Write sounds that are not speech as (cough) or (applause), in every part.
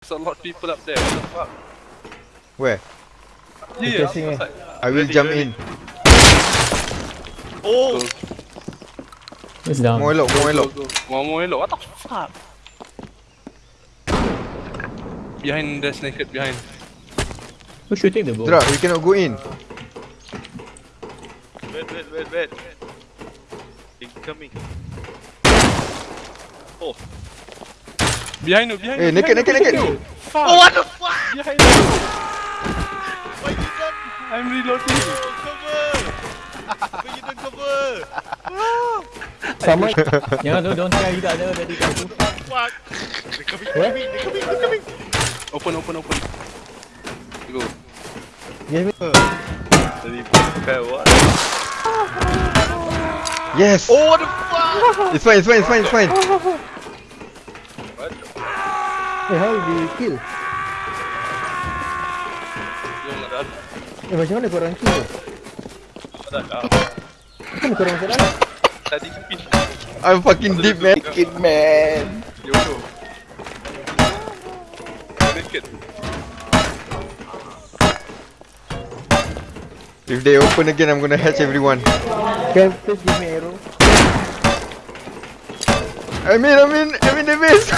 There's a lot of people up there. What the fuck? Where? Yeah, Facing eh. I will Ready, jump ready. in. Oh! It's down. More elok, more Go, elok. go, go. One more elok. What the fuck? Behind, there's naked behind. Who's shooting the bow? Drak, we cannot go in. Wait, wait, wait, wait. Incoming. Oh. Behind you, behind Eh, you. naked, naked, naked. Fuck. Oh, what the fuck? Behind you. Why you don't I'm reloading. cover? Why you don't cover? Sama. (laughs) Jangan tu, don't try tidak ada dari tu. Fuck. They're coming, they're coming, they're coming, they're coming. Open, open, open. Go. Dari prepare what? Yes! Oh, what the fuck? It's fine, it's fine, it's fine, it's fine. (laughs) What? Eh, how did you kill? Yung ada. Eh, macam mana korang kill tu? Ada dah. Macam mana korang masalah? Tadi pin. I'm fucking deep, man. Kid man. Yo, yo. Naked. If they open again, I'm gonna hatch everyone. Can please give me arrow? I'm in, I'm in, I'm in the base.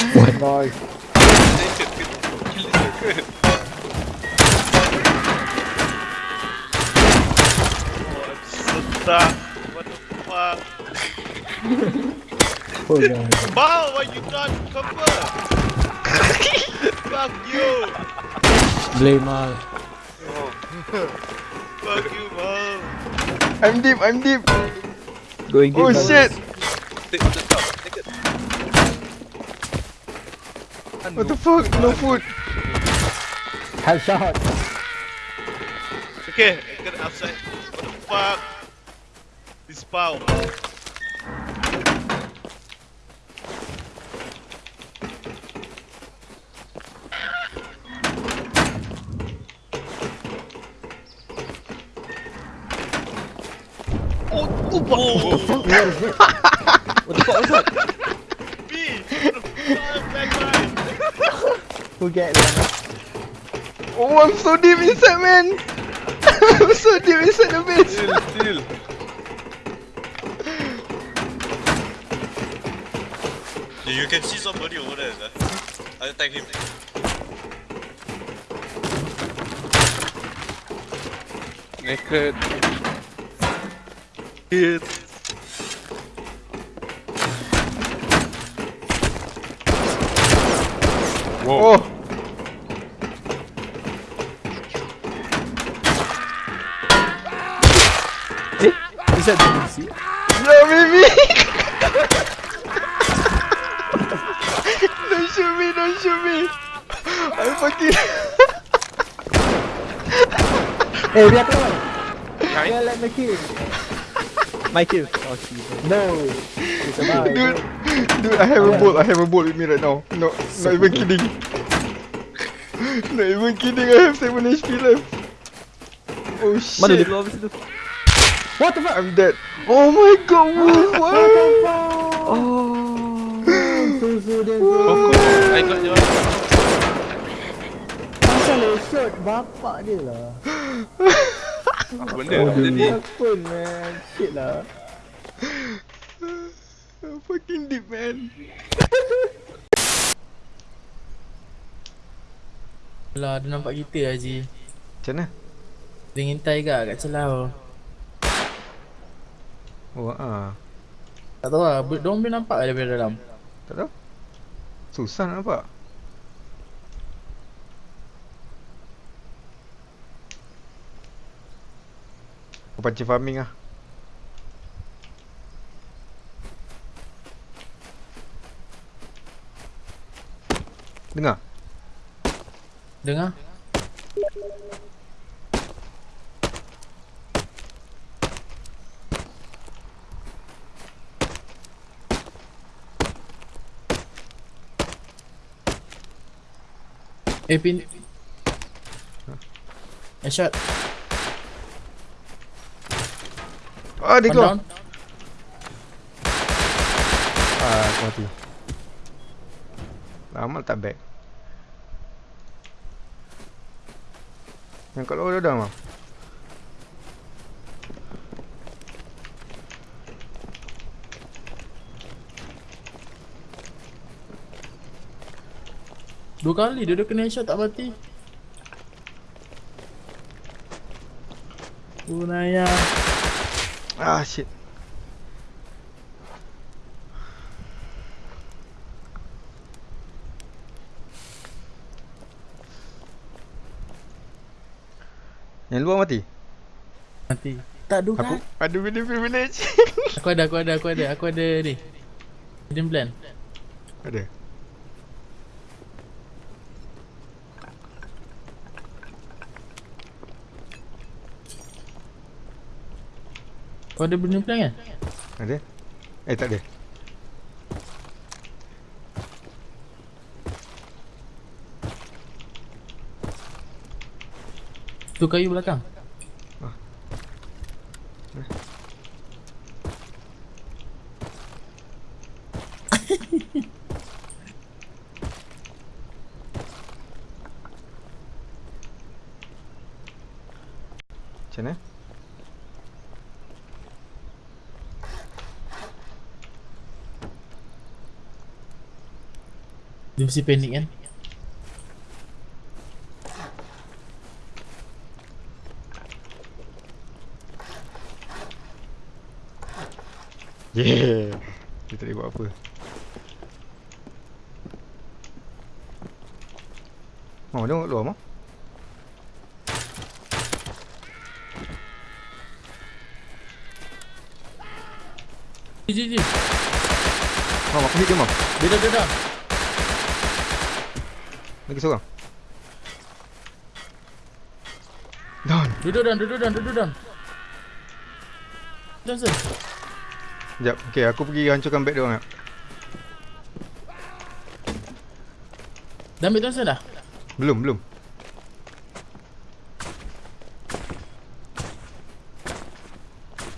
Nice. Stuck. What the fuck? Bao, why you not cover? fuck you. Blame Mal. Fuck you, Bao. I'm deep, I'm deep. Going Oh shit! What the fuck? No food. Headshot. Okay, get outside. What the fuck? This Bao. Oh, oh, oh, Where is it? What the fuck was that? (laughs) me! (laughs) What the fuck, back get that? Oh, I'm so deep inside, man. (laughs) I'm so deep inside the base. Still, still. You can see somebody over there, sir. I'll attack him. Naked. Hit. Whoa. Oh, Is that the DC? no, baby. don't shoot me, don't shoot me. I'm fucking. Eh, biar keluar. Behind. Yeah, let me kill. My kill. Oh, shit. No. It's a bye. dude, dude, I have a bolt. I have a bolt with me right now. No, not even kidding. Not even kidding. I have 7 HP left. Oh shit. Mana dia keluar dari situ? What the fuck? I'm dead. Oh my god, Wolf, what? (laughs) Oh. So, so, then, Coco, I got your. Asal dia shot bapak dia lah. Apa benda nak jadi? Takut man. Shit lah. Fucking deep, man. Lah, dia nampak kita Haji. Macam mana? Dia ngintai kat kat celah. Oh, ah. Tak tahu lah, ber- diorang boleh nampak ke daripada dalam. Tak tahu. Susah nak nampak. Pancing farming lah. Dengar? Dengar? Eh, pin... Headshot. Ah, dia keluar. Ah, aku mati. Lama tak back. Yang kat luar dah dah mah. Dua kali dia dah kena headshot tak mati. Bunaya. Ah shit. Yang luar mati? Mati. Tak dua Aku ada video privilege. (laughs) Aku ada, aku ada, aku ada, aku ada ni. Hidden plan. ada. Kau ada hidden plan kan? Ada? Eh tak ada. Tu kayu belakang. (laughs) Macam mana? Dia mesti panik kan? Yeah. Dia tak boleh buat apa. Oh, tengok luar mah. Ji, ji, ji. Mam, aku hit dia, Mam. Dia dah, dia dah. Lagi seorang. Down. Duduk down, duduk down, duduk down. Johnson. Sekejap. Okay, aku pergi hancurkan back dia orang. Dah ambil Johnson dah? Belum, belum.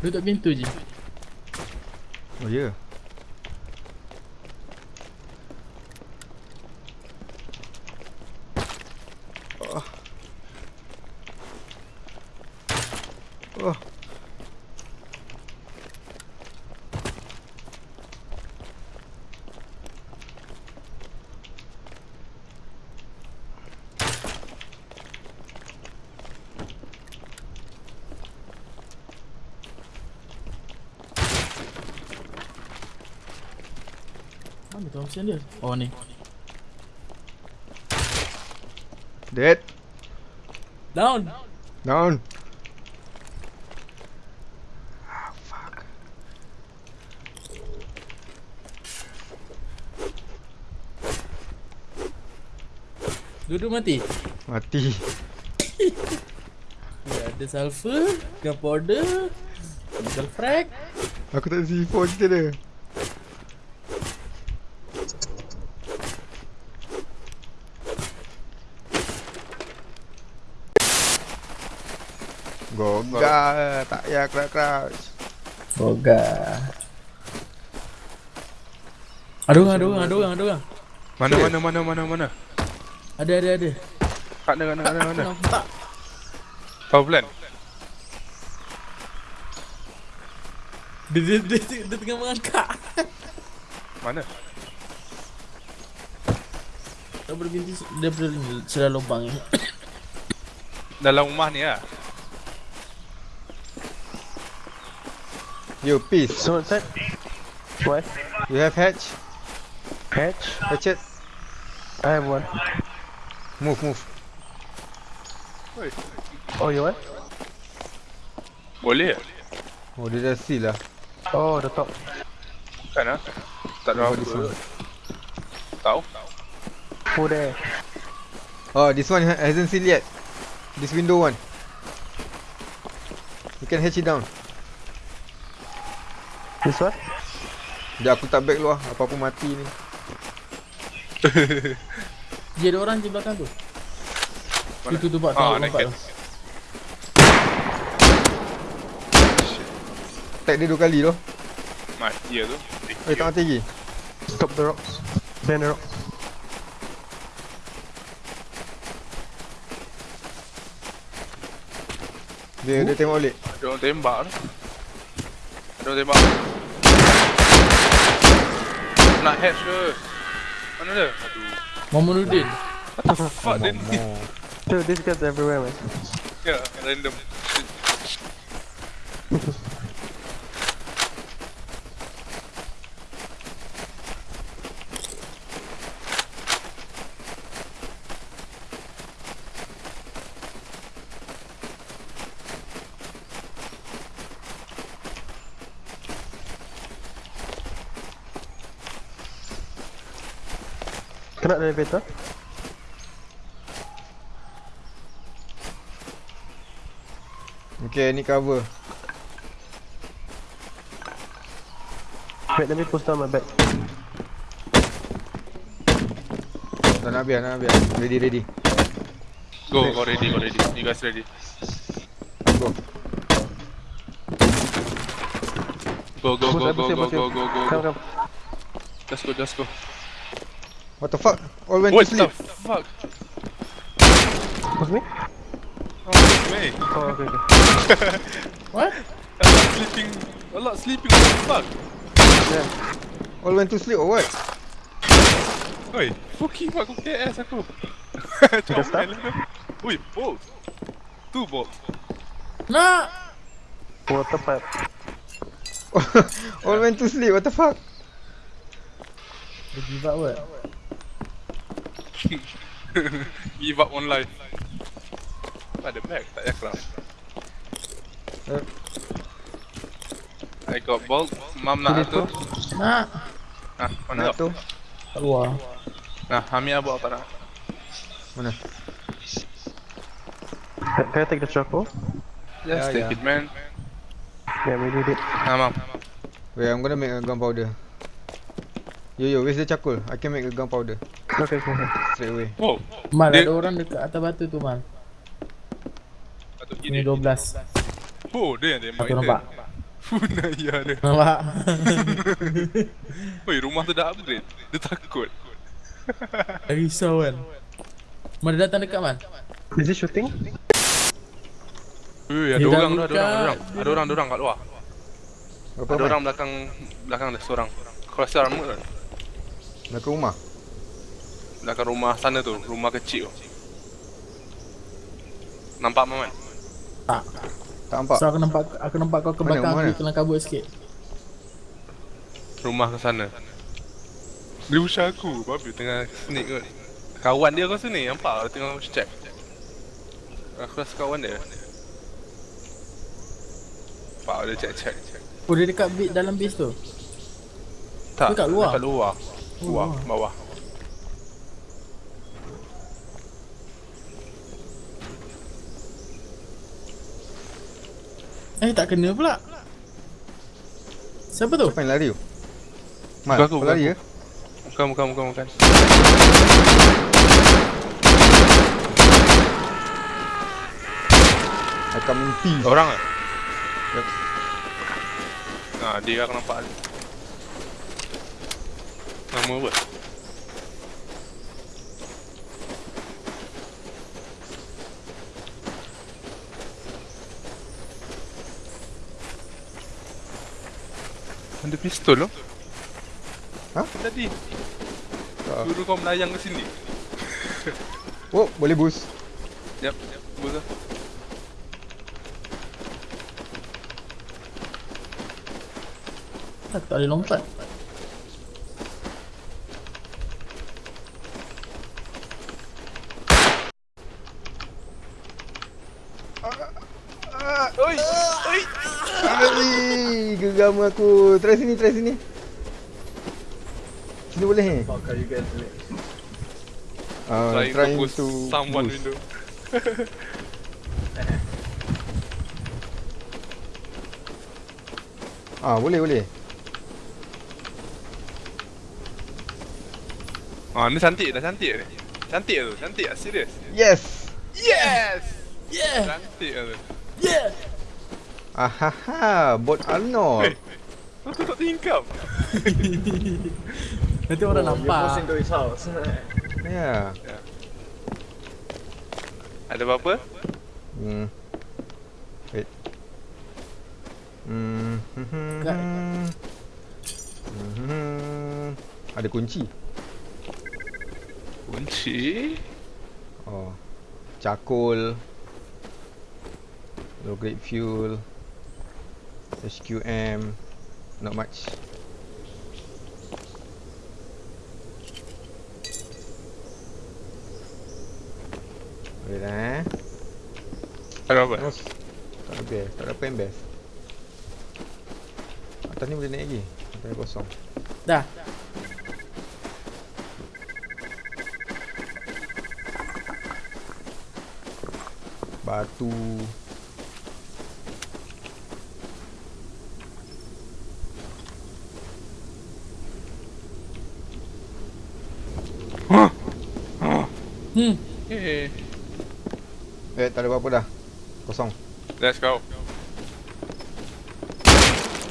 Duduk pintu je. Oh, ya. Yeah. Oh. Oh. Mana Thompson dia? Oh ni. Dead. Down. Down. Duduk mati. Mati. (laughs) Ya, ada sulfur, gunpowder, nickel frag. Aku tak C4 cerita dia. Goga, tak payah. Boga. Ada orang, ada orang, ada orang, ada orang. Mana mana mana mana mana. Ada, ada, ada. Kat mana mana mana mana. Nampak. Power plant. Dia, dia, dia, dia, dia tengah mengangkat. Mana? Tak boleh binti, dia boleh celah lubang ni. Dalam rumah ni lah. Yo, peace. So what's that? What? You have hatch? Hatch? Hatchet? I have one. Move, move. Wait. Oh, you what? Boleh ke? Oh, dia dah seal lah. Oh, the top. Bukan lah. Tak ada Oh, this apa. one. Tahu? Who there? Oh, this one hasn't sealed yet. This window one. You can hatch it down. This one? Sekejap aku tak back luar. Apa-apa mati ni. (laughs) Dia ada orang di belakang tu. Mana? Tu tu pak Ah, naked. Tag dia dua kali tu. Mati lah tu. Eh, tak mati lagi. Stop the rocks. Bend the rocks. Dia dia tembak balik. Ada orang tembak tu. Ada orang tembak. Nak hatch ke? Mana dia? Aduh. Momunudin. Fuck then. Dude, these guys everywhere, man. Ya, random. Kena elevator. Okay, ni cover. Wait, let me push down my back. Tak nak biar, nak biar. Ready, ready. Go, go ready, go ready. You guys ready? Go. Go, go, go, go, go, go, go, go, Come, go. come. Just go, just go. What the fuck? All went What to the fuck? Push me? Oh, it's me. Oh, okay, (laughs) okay. What? A lot sleeping. A lot sleeping. What the fuck? Yeah. All went to sleep or what? Oi, fucking fuck, kau KS aku. Dah start? Ui, bolt. Two bolt. Nak! Water pipe. All went to sleep. What the fuck? Dia give up what? (laughs) Give up on life. Tak ada back, tak payah craft. Eh. I got bolt. Mam nak tu. Nak! Ah, mana Nak tu? Kat luar. Nah, Hamia bawa tak nak. Mana? Can, can I take the charcoal? Just Yeah, take yeah. it, man. Yeah, we need it. Nah, mam. Wait, I'm gonna make a gunpowder. Yo yo, where's the charcoal? I can make a gunpowder Okay, okay, okay. straight away. Wow. Mal, Dia- ada orang dekat atas batu tu, Mal. Ini gini. 12. Oh, dia yang tembak Aku nampak. Funaya dia. (laughs) Nampak? (laughs) Oi, rumah tu dah upgrade. Dia takut. (laughs) Risau kan? Mal, dia datang dekat, Mal. Is he shooting? Ui, ada orang tu, ada orang, ada orang. Ada orang, ada orang kat luar. Ada orang? orang belakang belakang dia seorang. Kau rasa armor kan? Belakang rumah. Belakang rumah sana tu, rumah kecil tu. Nampak Maman? Tak. Tak nampak? So aku nampak aku nampak kau ke Mana, belakang mana? aku kelang kabut sikit. Rumah ke sana. Dia usah aku, babi tengah sneak kot. Kawan dia kau sini, nampak? Dia tengah check. Aku rasa kawan dia. Nampak dia check-check. Oh dia dekat bit dalam base tu. Tak, Dekat luar? Dekat luar. Luar. bawah. Eh tak kena pula. Siapa tu? Siapa yang lari tu? Bukan aku, bukan lari ke? Bukan, bukan, bukan, bukan. I come in peace. Orang ah? Yep. Nah, dia aku nampak Nama apa? Ada pistol loh. Hah? Tadi. Tak. Suruh kau melayang ke sini. (laughs) Oh, boleh boost. Yap, yap. Bos lah. Tak, tak boleh lompat. Oi! Oi! Geram aku. Try sini, try sini. Sini boleh eh? Ah, Trying, trying to push to someone boost. window. (laughs) Ah, boleh, boleh. Ah, ni cantik dah cantik ni. Cantik tu, cantik ah, serius. Yes. Yes! Yeah! Cantik ah tu. Yeah! Ahaha, bot Arnold. Hey. Tu tak tingkap. (laughs) Nanti orang nampak. Ya. Ada apa-apa? Hmm. Wait. Hmm. Kat- Hmm. Ada kunci. Kunci. Oh. Cakul. Low grade fuel. SQM. Not much. Boleh dah eh. Ada apa? Tak ada best. Tak ada apa yang best. Atas ni boleh naik lagi. Atas ni kosong. Dah. Batu. Hmm. Eh, Eh, tak ada apa-apa dah. Kosong. let's go.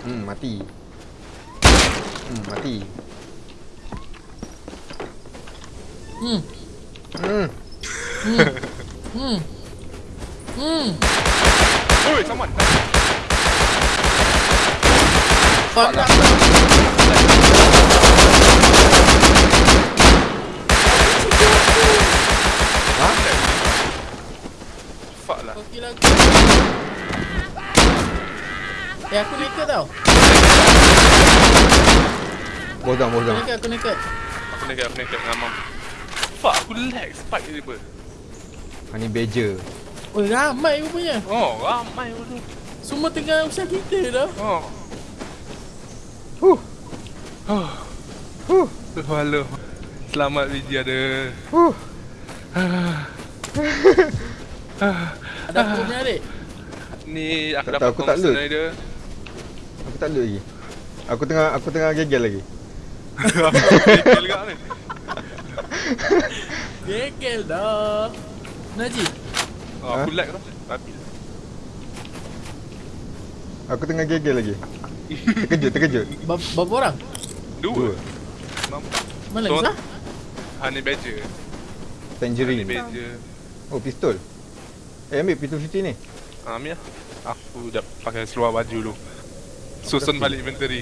Hmm, mati. Hmm, mati. Hmm. Hmm. Hmm. Hmm. Oi, someone. Fuck. Fuck lah. Kau kill aku. Eh aku naked tau. Bos down, bos Aku down. naked, aku naked. Aku naked, aku naked dengan mam. Fuck, aku lag spike dia ber. Ha ni badger. Oh ramai rupanya. Oh, ramai tu. Semua tengah usaha kita dah. Oh. Huh. Oh. Huh. Halo. Selamat Vijay ada. Huh. (laughs) Ada aku punya adik. Ni aku Tak dapat tahu, aku tak load. dia. Aku tak load lagi. Aku tengah aku tengah gegel lagi. Aku juga (laughs) ni. Gegel dah. Najib. Oh, aku lag tu. Tapi Aku tengah gegel lagi. Terkejut, terkejut. (laughs) Ber- Berapa orang? dua. Dua. Mana So- Zah? Honey Badger. Honey Tangerine. Badger. Oh, pistol. Eh, ambil pistol 50 ni. Ah, Mia. Aku dah pakai seluar baju dulu. Susun balik inventory.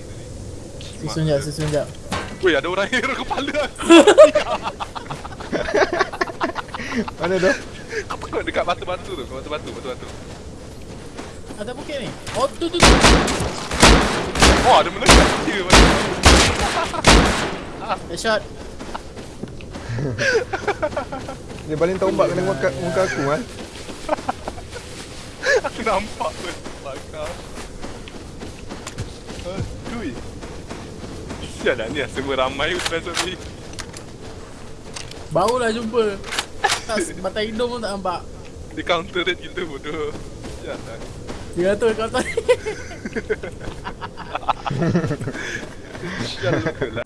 Susun jap, susun jap. Weh, ada orang hero (laughs) kepala aku. (laughs) Mana dah? Apa kau dekat batu-batu tu? Kat Batu-batu, batu-batu. Ada bukit ni. Oh tu tu tu. Oh, ada melekat dia macam. Headshot. Dia baling tombak kena muka, muka aku kan. Aku nampak pun. Bakar. Aduh. Sial lah ni lah semua ramai Ustaz ni. Barulah jumpa. Tak batang hidung pun tak nampak. Dia counter rate kita bodoh. Sial lah. Dia kata kau (laughs) tak. Sial lah.